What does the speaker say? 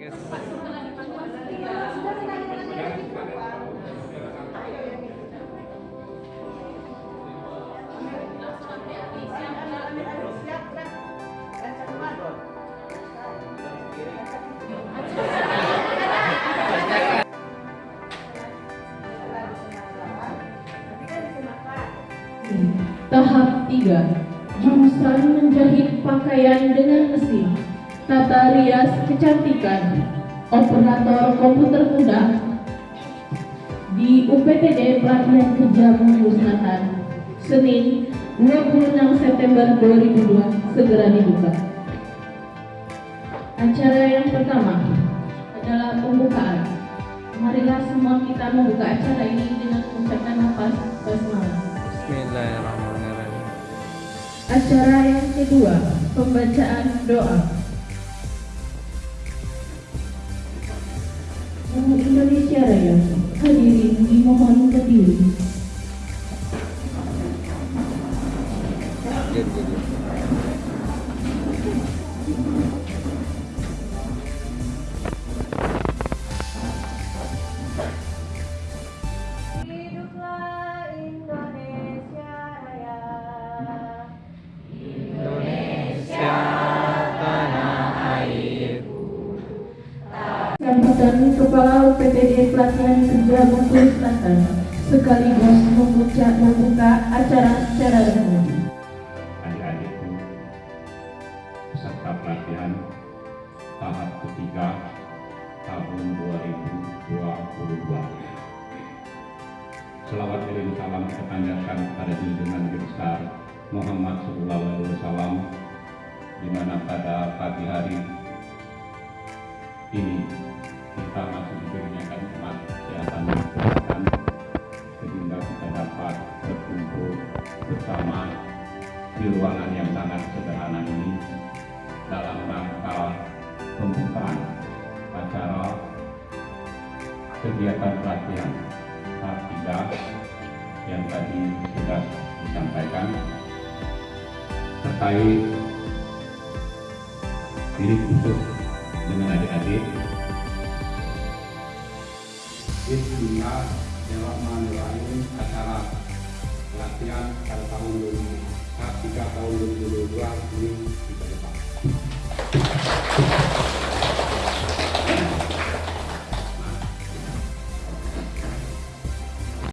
Tahap 3 Jurusan menjahit pakaian dengan mesin Tata rias kecantikan Operator komputer muda Di UPTD Pelatihan Kerja Musnatan Senin 26 September 2002 Segera dibuka Acara yang pertama adalah pembukaan Marilah semua kita membuka acara ini dengan mengucapkan nafas basmalah Bismillahirrahmanirrahim. Acara yang kedua, pembacaan doa. Jadi, jadi. Hiduplah Indonesia Raya. Indonesia tanah airku. Sambutan Kepala UPTD Pelatihan Kerja Bengkulu Selatan sekaligus membuka, membuka acara secara resmi. Peserta pelatihan tahap ketiga tahun 2022. Selawat kirim salam kita kepada junjungan besar Muhammad Sallallahu Alaihi Wasallam di mana pada pagi hari ini kita masih diberikan nikmat kesehatan dan sehingga kita dapat berkumpul bersama di ruangan yang sangat sederhana ini dalam rangka pembukaan acara kegiatan pelatihan tahap tiga yang tadi sudah disampaikan terkait diri khusus dengan adik-adik Bismillahirrahmanirrahim acara pelatihan pada tahun 2000 tahap 3 tahun 2022 ini.